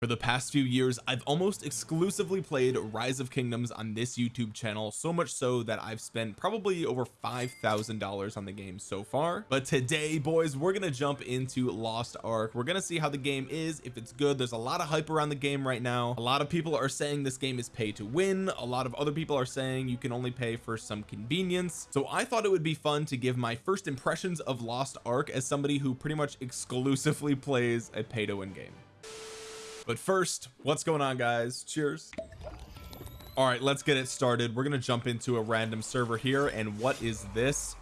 for the past few years I've almost exclusively played Rise of Kingdoms on this YouTube channel so much so that I've spent probably over five thousand dollars on the game so far. But today boys we're gonna jump into Lost Ark. We're gonna see how the game is if it's good. There's a lot of hype around the game right now. A lot of people are saying this game is pay to win. A lot of other people are saying you can only pay for some convenience. So I thought it would be fun to give my first impressions of Lost Ark as somebody who pretty much exclusively plays a pay to win game but first what's going on guys? Cheers. All right let's get it started. We're gonna jump into a random server here and what is this?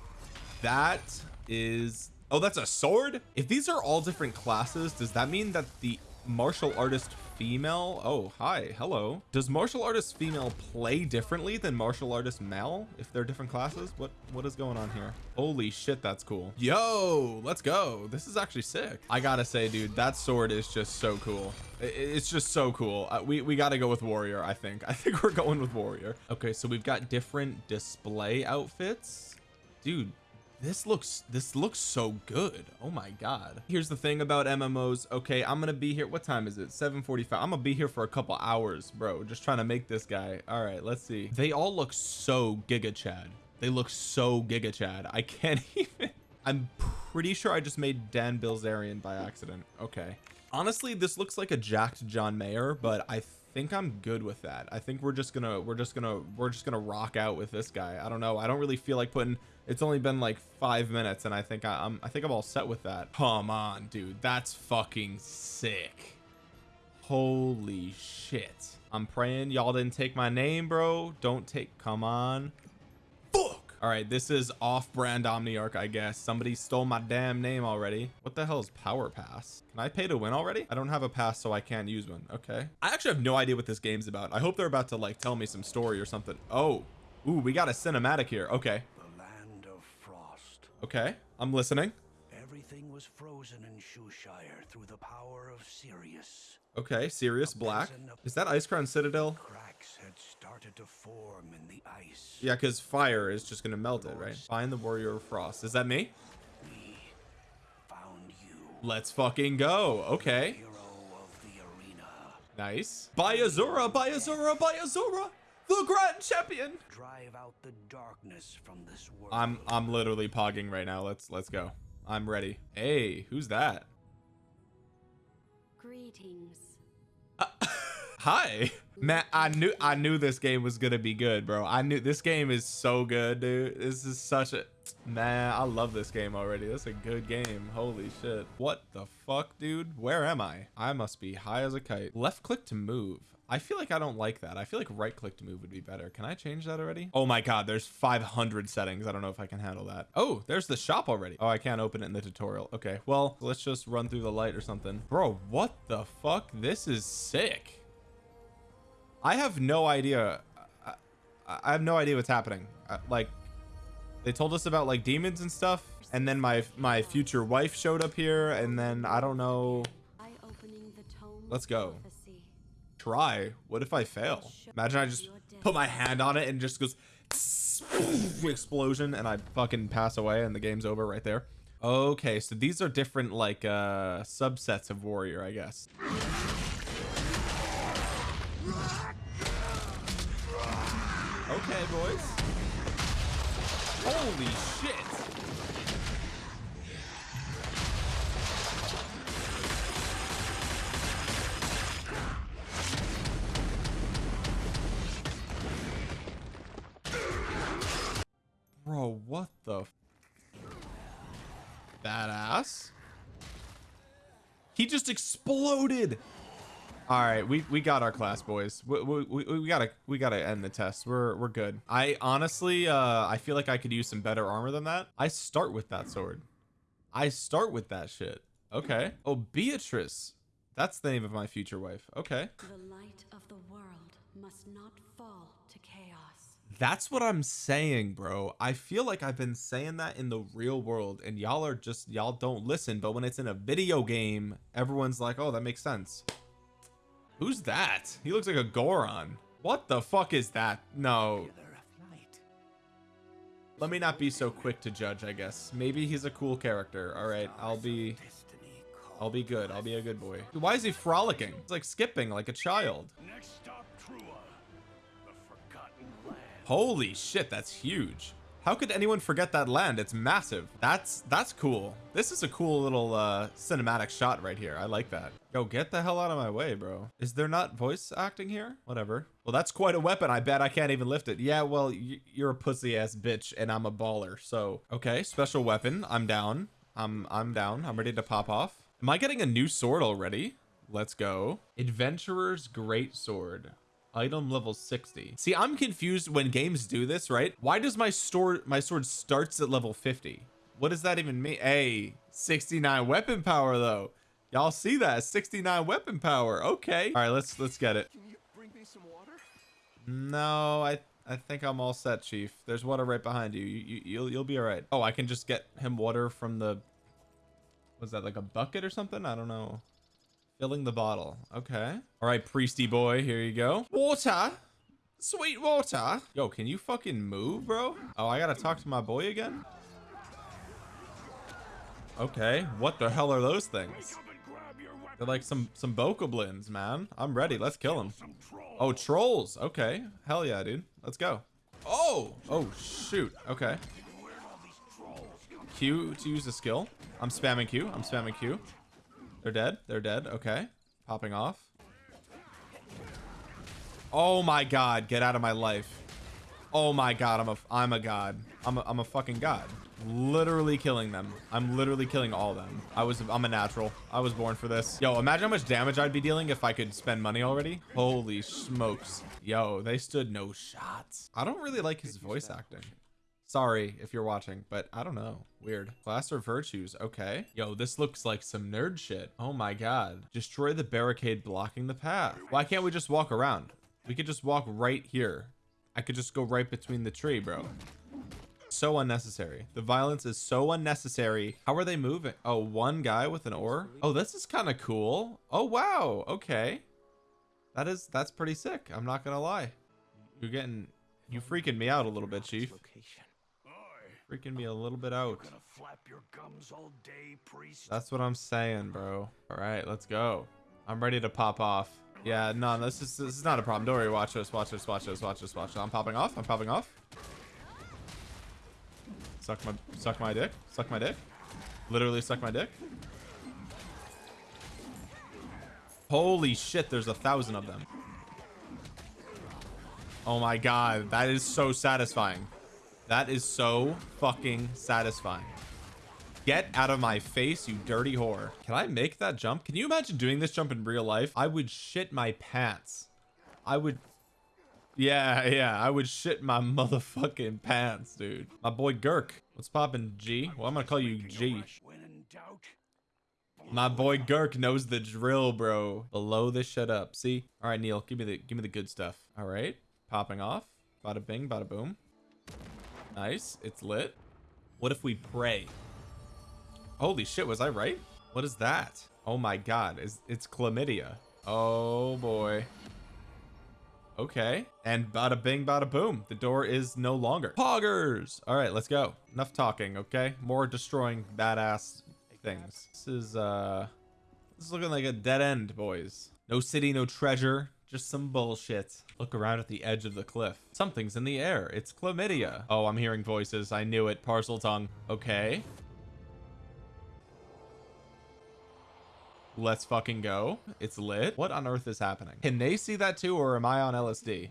That is oh that's a sword? If these are all different classes does that mean that the martial artist female? Oh hi hello. Does martial artist female play differently than martial artist male if they're different classes? What what is going on here? Holy shit that's cool. Yo let's go. This is actually sick. I gotta say dude that sword is just so cool. It's just so cool. Uh, we we got to go with warrior I think. I think we're going with warrior. Okay so we've got different display outfits. Dude this looks this looks so good. Oh my god. Here's the thing about MMOs okay I'm gonna be here what time is it? 7:45 I'm gonna be here for a couple hours bro just trying to make this guy all right let's see. They all look so giga chad. They look so giga chad. I can't even I'm pretty sure I just made Dan Bilzerian by accident. Okay. Honestly this looks like a jacked John Mayer but I think I'm good with that. I think we're just gonna we're just gonna we're just gonna rock out with this guy. I don't know. I don't really feel like putting it's only been like five minutes and I think I, I'm I think I'm all set with that. Come on dude. That's fucking sick. Holy shit. I'm praying y'all didn't take my name bro. Don't take come on. Fuck! All right this is off-brand omniarch I guess. Somebody stole my damn name already. What the hell is power pass? Can I pay to win already? I don't have a pass so I can't use one. Okay. I actually have no idea what this game's about. I hope they're about to like tell me some story or something. Oh. Ooh, we got a cinematic here. Okay okay I'm listening. Everything was frozen in Shushire through the power of Sirius. Okay Sirius Black. is that Icecrown Citadel? cracks had started to form in the ice. Yeah because fire is just gonna melt it right? Find the warrior of frost. Is that me? We found you. Let's fucking go. Okay. Hero of the arena. Nice. By Azura by Azura by Azura the grand champion. Drive out the darkness from this world. I'm I'm literally pogging right now. Let's let's go. I'm ready. Hey who's that? Greetings. Uh, hi. Matt I knew I knew this game was gonna be good bro. I knew this game is so good dude. This is such a man I love this game already. That's a good game. Holy shit. What the fuck dude? Where am I? I must be high as a kite. Left click to move I feel like I don't like that. I feel like right click to move would be better. Can I change that already? Oh my god there's 500 settings. I don't know if I can handle that. Oh there's the shop already. Oh I can't open it in the tutorial. Okay well let's just run through the light or something. Bro what the fuck? This is sick. I have no idea. I, I have no idea what's happening. Uh, like they told us about like demons and stuff and then my my future wife showed up here and then I don't know. Let's go try. What if I fail? Imagine I just put my hand on it and just goes explosion and I fucking pass away and the game's over right there. Okay so these are different like uh subsets of warrior I guess. Okay boys. Holy shit what the badass. He just exploded. All right we we got our class boys. We, we, we gotta we gotta end the test. We're we're good. I honestly uh I feel like I could use some better armor than that. I start with that sword. I start with that shit. Okay. Oh Beatrice. That's the name of my future wife. Okay. The light of the world must not fall that's what I'm saying bro. I feel like I've been saying that in the real world and y'all are just y'all don't listen but when it's in a video game everyone's like oh that makes sense. Who's that? He looks like a Goron. What the fuck is that? No. Let me not be so quick to judge I guess. Maybe he's a cool character. All right I'll be I'll be good. I'll be a good boy. Why is he frolicking? It's like skipping like a child. Next stop, Holy shit, that's huge. How could anyone forget that land? It's massive. That's that's cool. This is a cool little uh, cinematic shot right here. I like that. Yo, get the hell out of my way, bro. Is there not voice acting here? Whatever. Well, that's quite a weapon. I bet I can't even lift it. Yeah, well, you're a pussy ass bitch and I'm a baller. So, okay, special weapon. I'm down. I'm I'm down. I'm ready to pop off. Am I getting a new sword already? Let's go. Adventurer's Great Sword. Item level 60. See, I'm confused when games do this, right? Why does my store my sword starts at level 50? What does that even mean? Hey, 69 weapon power though. Y'all see that? 69 weapon power. Okay. All right, let's let's get it. Can you bring me some water? No, I I think I'm all set, Chief. There's water right behind you. You, you you'll you'll be all right. Oh, I can just get him water from the was that like a bucket or something? I don't know. Filling the bottle. Okay. All right, priesty boy, here you go. Water. Sweet water. Yo, can you fucking move, bro? Oh, I gotta talk to my boy again? Okay, what the hell are those things? They're like some some bokoblins, man. I'm ready. Let's kill them. Oh, trolls. Okay. Hell yeah, dude. Let's go. Oh! Oh, shoot. Okay. Q to use the skill. I'm spamming Q. I'm spamming Q. They're dead. They're dead. Okay. Popping off. Oh my god. Get out of my life. Oh my god. I'm a I'm a god. I'm a, I'm a fucking god. Literally killing them. I'm literally killing all them. I was I'm a natural. I was born for this. Yo, imagine how much damage I'd be dealing if I could spend money already. Holy smokes. Yo, they stood no shots. I don't really like his voice acting. Sorry if you're watching, but I don't know. Weird. Class or virtues. Okay. Yo, this looks like some nerd shit. Oh my god. Destroy the barricade blocking the path. Why can't we just walk around? We could just walk right here. I could just go right between the tree, bro. So unnecessary. The violence is so unnecessary. How are they moving? Oh, one guy with an oar? Oh, this is kind of cool. Oh, wow. Okay. That is, that's pretty sick. I'm not gonna lie. You're getting, you freaking me out a little bit, chief. Location. Freaking me a little bit out. Gonna flap your gums all day. That's what I'm saying, bro. All right, let's go. I'm ready to pop off. Yeah, no, this is this is not a problem. Don't worry. Watch this. Watch this. Watch this. Watch this. Watch this. I'm popping off. I'm popping off. Suck my suck my dick. Suck my dick. Literally suck my dick. Holy shit! There's a thousand of them. Oh my god, that is so satisfying. That is so fucking satisfying. Get out of my face, you dirty whore. Can I make that jump? Can you imagine doing this jump in real life? I would shit my pants. I would... Yeah, yeah, I would shit my motherfucking pants, dude. My boy Girk. What's poppin', G? Well, I'm gonna call you G. My boy Girk knows the drill, bro. Blow this shit up. See? All right, Neil, give me the give me the good stuff. All right, popping off. Bada bing, bada boom. Nice. It's lit. What if we pray? Holy shit, was I right? What is that? Oh my god, is it's chlamydia. Oh boy. Okay. And bada bing, bada boom. The door is no longer. Poggers! All right, let's go. Enough talking, okay? More destroying badass things. This is, uh... This is looking like a dead end, boys. No city, no treasure. Just some bullshit. Look around at the edge of the cliff. Something's in the air. It's chlamydia. Oh, I'm hearing voices. I knew it. Parseltongue. Okay. Let's fucking go. It's lit. What on earth is happening? Can they see that too, or am I on LSD?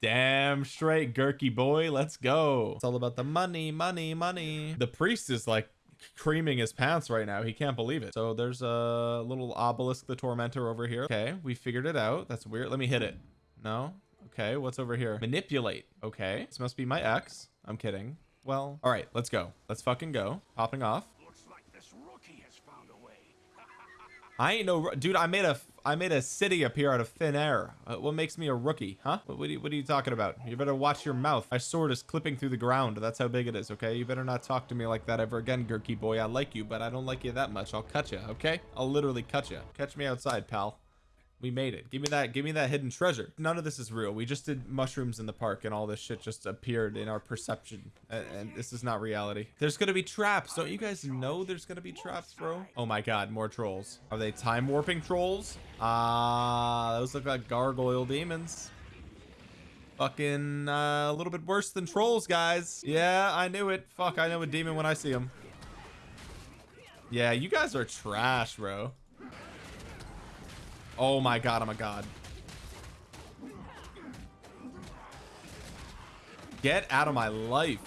Damn straight, Gurky boy. Let's go. It's all about the money, money, money. The priest is like creaming his pants right now. He can't believe it. So there's a little obelisk, the tormentor over here. Okay, we figured it out. That's weird. Let me hit it. No? Okay, what's over here? Manipulate. Okay, this must be my ex. I'm kidding. Well, all right, let's go. Let's fucking go. Popping off. Looks like this rookie has found a way. I ain't no dude. I made a I made a city appear out of thin air. Uh, what makes me a rookie, huh? What, what, are you, what are you talking about? You better watch your mouth. My sword is clipping through the ground. That's how big it is. Okay, you better not talk to me like that ever again, Gurky boy. I like you, but I don't like you that much. I'll cut you. Okay, I'll literally cut you. Catch me outside, pal. We made it. Give me that. Give me that hidden treasure. None of this is real. We just did mushrooms in the park and all this shit just appeared in our perception. And, and this is not reality. There's to be traps. Don't you guys know there's to be traps, bro? Oh my God. More trolls. Are they time warping trolls? Ah, uh, those look like gargoyle demons. Fucking uh, a little bit worse than trolls, guys. Yeah, I knew it. Fuck, I know a demon when I see him. Yeah, you guys are trash, bro. Oh my god, I'm a god. Get out of my life.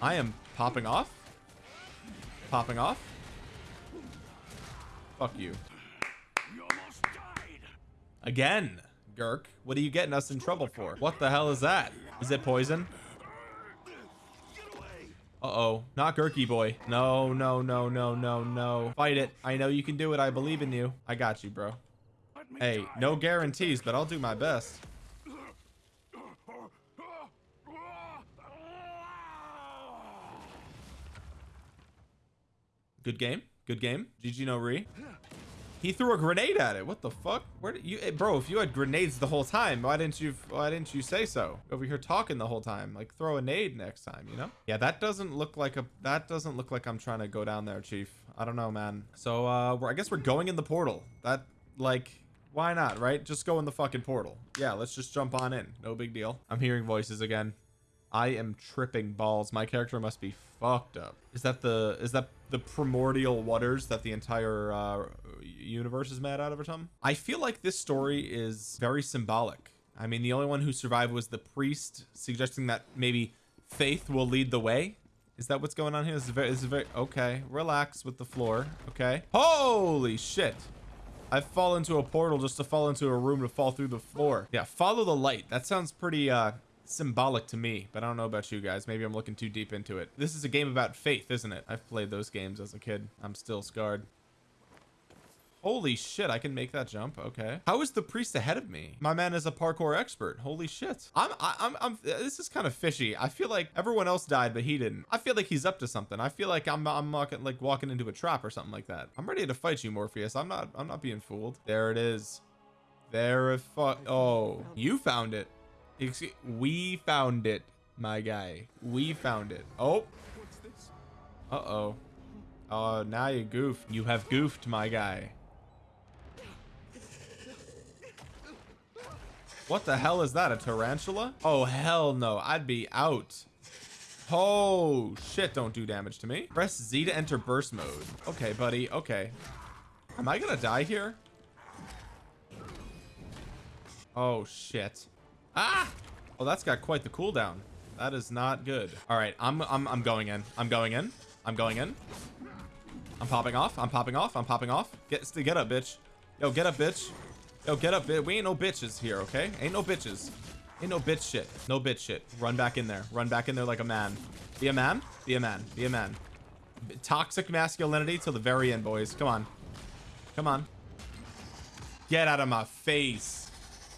I am popping off. Popping off. Fuck you. Again, Gurk. What are you getting us in trouble for? What the hell is that? Is it poison? Uh-oh. Not Gurky boy. No, no, no, no, no, no. Fight it. I know you can do it. I believe in you. I got you, bro. Hey, no guarantees, but I'll do my best. Good game. Good game. GG no re. He threw a grenade at it. What the fuck? Where did you, hey, bro? If you had grenades the whole time, why didn't you? Why didn't you say so? Over here talking the whole time. Like throw a nade next time, you know? Yeah, that doesn't look like a. That doesn't look like I'm trying to go down there, Chief. I don't know, man. So uh, I guess we're going in the portal. That like. Why not, right? Just go in the fucking portal. Yeah, let's just jump on in. No big deal. I'm hearing voices again. I am tripping balls. My character must be fucked up. Is that the is that the primordial waters that the entire uh, universe is mad out of or something? I feel like this story is very symbolic. I mean, the only one who survived was the priest, suggesting that maybe faith will lead the way. Is that what's going on here? This is very, this is very okay. Relax with the floor. Okay. Holy shit. I fall into a portal just to fall into a room to fall through the floor. Yeah, follow the light. That sounds pretty uh symbolic to me, but I don't know about you guys. Maybe I'm looking too deep into it. This is a game about faith, isn't it? I've played those games as a kid. I'm still scarred. Holy shit, I can make that jump. Okay. How is the priest ahead of me? My man is a parkour expert. Holy shit. I'm, I, I'm, I'm, uh, this is kind of fishy. I feel like everyone else died, but he didn't. I feel like he's up to something. I feel like I'm, I'm walking, like walking into a trap or something like that. I'm ready to fight you, Morpheus. I'm not, I'm not being fooled. There it is. There Oh, you found it. We found it, my guy. We found it. Oh. What's this? Uh-oh. Oh, now you goofed. You have goofed, my guy. What the hell is that? A tarantula? Oh, hell no. I'd be out. Oh, shit. Don't do damage to me. Press Z to enter burst mode. Okay, buddy. Okay. Am I gonna die here? Oh, shit. Ah! Oh, that's got quite the cooldown. That is not good. All right, I'm, I'm, I'm going in. I'm going in. I'm going in. I'm popping off. I'm popping off. I'm popping off. Get, get up, bitch. Yo, get up, bitch. Yo, get up. We ain't no bitches here, okay? Ain't no bitches. Ain't no bitch shit. No bitch shit. Run back in there. Run back in there like a man. Be a man. Be a man. Be a man. Toxic masculinity till the very end, boys. Come on. Come on. Get out of my face.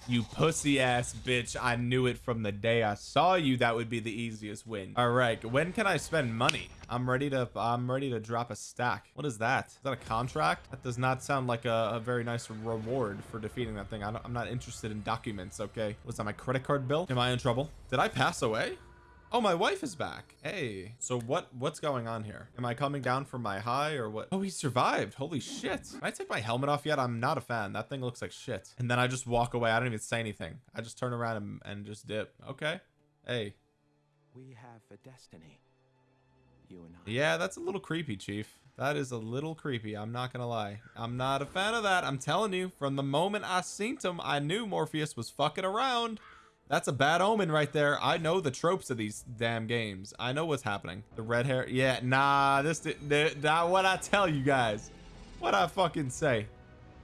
You pussy ass bitch. I knew it from the day I saw you. That would be the easiest win. All right. When can I spend money? I'm ready to I'm ready to drop a stack. What is that? Is that a contract? That does not sound like a, a very nice reward for defeating that thing. I am not interested in documents. Okay. was that? My credit card bill? Am I in trouble? Did I pass away? Oh, my wife is back. Hey. So what what's going on here? Am I coming down from my high or what? Oh, he survived. Holy shit. Can I take my helmet off yet? I'm not a fan. That thing looks like shit. And then I just walk away. I don't even say anything. I just turn around and, and just dip. Okay. Hey. We have a destiny. You and I. Yeah, that's a little creepy, Chief. That is a little creepy. I'm not gonna lie. I'm not a fan of that. I'm telling you, from the moment I seen him, I knew Morpheus was fucking around. That's a bad omen right there. I know the tropes of these damn games. I know what's happening. The red hair. Yeah, nah, this not what I tell you guys. What I fucking say.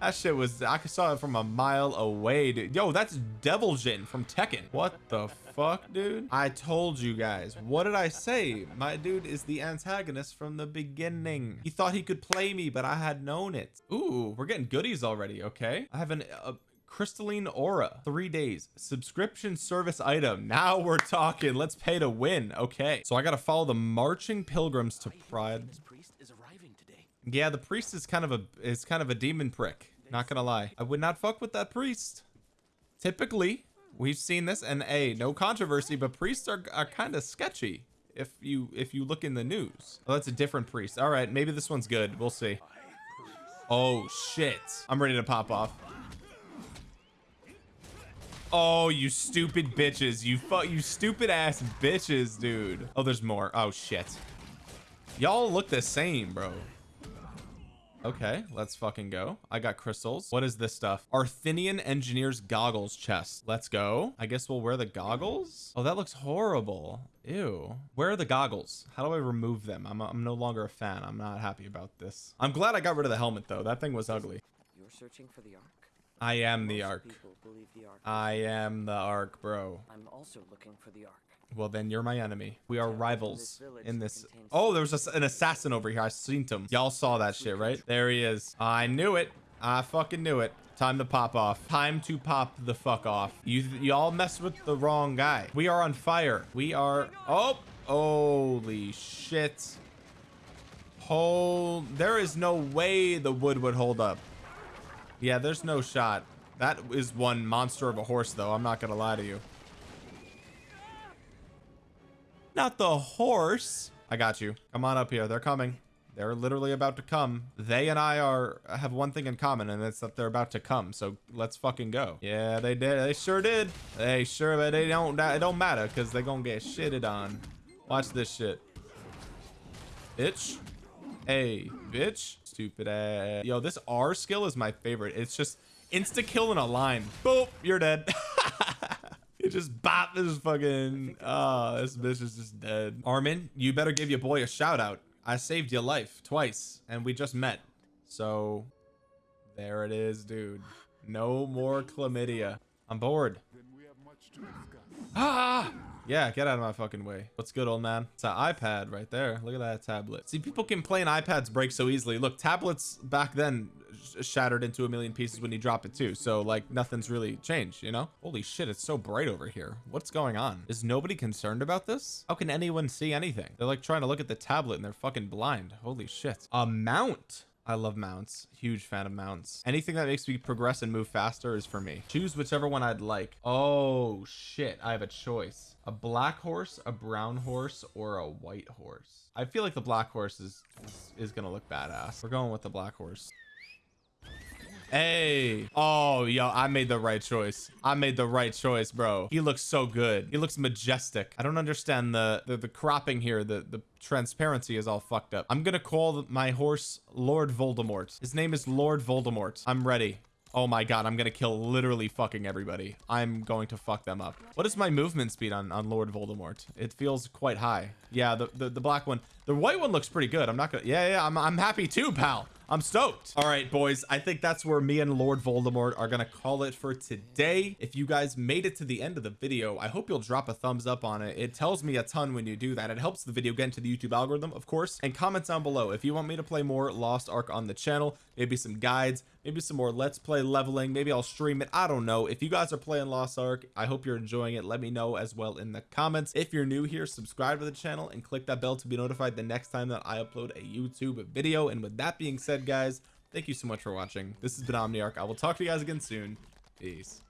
That shit was, I saw it from a mile away, dude. Yo, that's Devil Jin from Tekken. What the fuck, dude? I told you guys. What did I say? My dude is the antagonist from the beginning. He thought he could play me, but I had known it. Ooh, we're getting goodies already, okay? I have an, a, crystalline aura three days subscription service item now we're talking let's pay to win okay so i gotta follow the marching pilgrims to pride priest is arriving today yeah the priest is kind of a is kind of a demon prick Not gonna lie. I would not fuck with that priest. Typically, we've seen this and a no controversy, but priests are, are kind of sketchy if you if you look in the news. Oh, that's a different priest. All right, maybe this one's good. We'll see. Oh shit. I'm ready to pop off. Oh, you stupid bitches. You fuck you stupid ass bitches, dude. Oh, there's more. Oh shit. Y'all look the same, bro. Okay, let's fucking go. I got crystals. What is this stuff? Arthinian Engineer's Goggles chest. Let's go. I guess we'll wear the goggles. Oh, that looks horrible. Ew. Where are the goggles? How do I remove them? I'm, I'm no longer a fan. I'm not happy about this. I'm glad I got rid of the helmet, though. That thing was ugly. You're searching for the Ark? I am the Ark. The Ark. I am the Ark, bro. I'm also looking for the Ark. Well, then you're my enemy. We are rivals in this. Oh, there was a an assassin over here. I seen him. Y'all saw that shit, right? There he is. I knew it. I fucking knew it. Time to pop off. Time to pop the fuck off. You y'all mess with the wrong guy. We are on fire. We are. Oh, holy shit. Hold. There is no way the wood would hold up. Yeah, there's no shot. That is one monster of a horse, though. I'm not gonna lie to you. Not the horse. I got you. Come on up here. They're coming. They're literally about to come. They and I are have one thing in common, and it's that they're about to come. So let's fucking go. Yeah, they did. They sure did. They sure, but they don't. It don't matter because they're gonna get shitted on. Watch this shit. Bitch. Hey, bitch. Stupid ass. Yo, this R skill is my favorite. It's just insta kill in a line. Boop, you're dead. It just bop this fucking oh this bitch is just dead. Armin, you better give your boy a shout out. I saved your life twice and we just met. So there it is, dude. No more chlamydia. I'm bored. Ah! Yeah, get out of my fucking way. What's good, old man? It's an iPad right there. Look at that tablet. See, people complain iPads break so easily. Look, tablets back then sh- shattered into a million pieces when you drop it too. So like nothing's really changed, you know? Holy shit, it's so bright over here. What's going on? Is nobody concerned about this? How can anyone see anything? They're like trying to look at the tablet and they're fucking blind. Holy shit. A mount. I love mounts. Huge fan of mounts. Anything that makes me progress and move faster is for me. Choose whichever one I'd like. Oh shit, I have a choice. A black horse, a brown horse, or a white horse. I feel like the black horse is, is, is gonna look badass. We're going with the black horse. Hey. Oh, yo, I made the right choice. I made the right choice, bro. He looks so good. He looks majestic. I don't understand the the, the cropping here. The the transparency is all fucked up. I'm gonna call my horse Lord Voldemort. His name is Lord Voldemort. I'm ready. Oh my god, I'm gonna kill literally fucking everybody. I'm going to fuck them up. What is my movement speed on, on Lord Voldemort? It feels quite high. Yeah, the, the, the black one. The white one looks pretty good. I'm not gonna... Yeah, yeah, I'm, I'm happy too, pal. I'm stoked. All right, boys. I think that's where me and Lord Voldemort are to call it for today. If you guys made it to the end of the video, I hope you'll drop a thumbs up on it. It tells me a ton when you do that. It helps the video get into the YouTube algorithm, of course, and comment down below if you want me to play more Lost Ark on the channel, maybe some guides, maybe some more let's play leveling. Maybe i'll stream it. I don't know. If you guys are playing lost ark i hope you're enjoying it. Let me know as well in the comments. If you're new here subscribe to the channel and click that bell to be notified the next time that i upload a youtube video. And with that being said guys thank you so much for watching. This has been omniarch. I will talk to you guys again soon. Peace